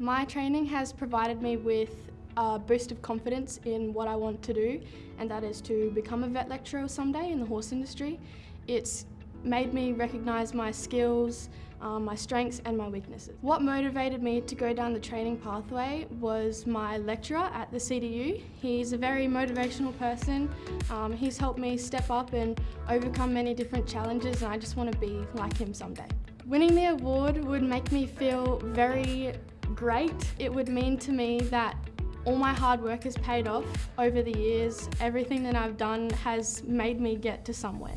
My training has provided me with a boost of confidence in what I want to do and that is to become a vet lecturer someday in the horse industry. It's made me recognise my skills, um, my strengths and my weaknesses. What motivated me to go down the training pathway was my lecturer at the CDU. He's a very motivational person. Um, he's helped me step up and overcome many different challenges and I just want to be like him someday. Winning the award would make me feel very great. It would mean to me that all my hard work has paid off over the years. Everything that I've done has made me get to somewhere.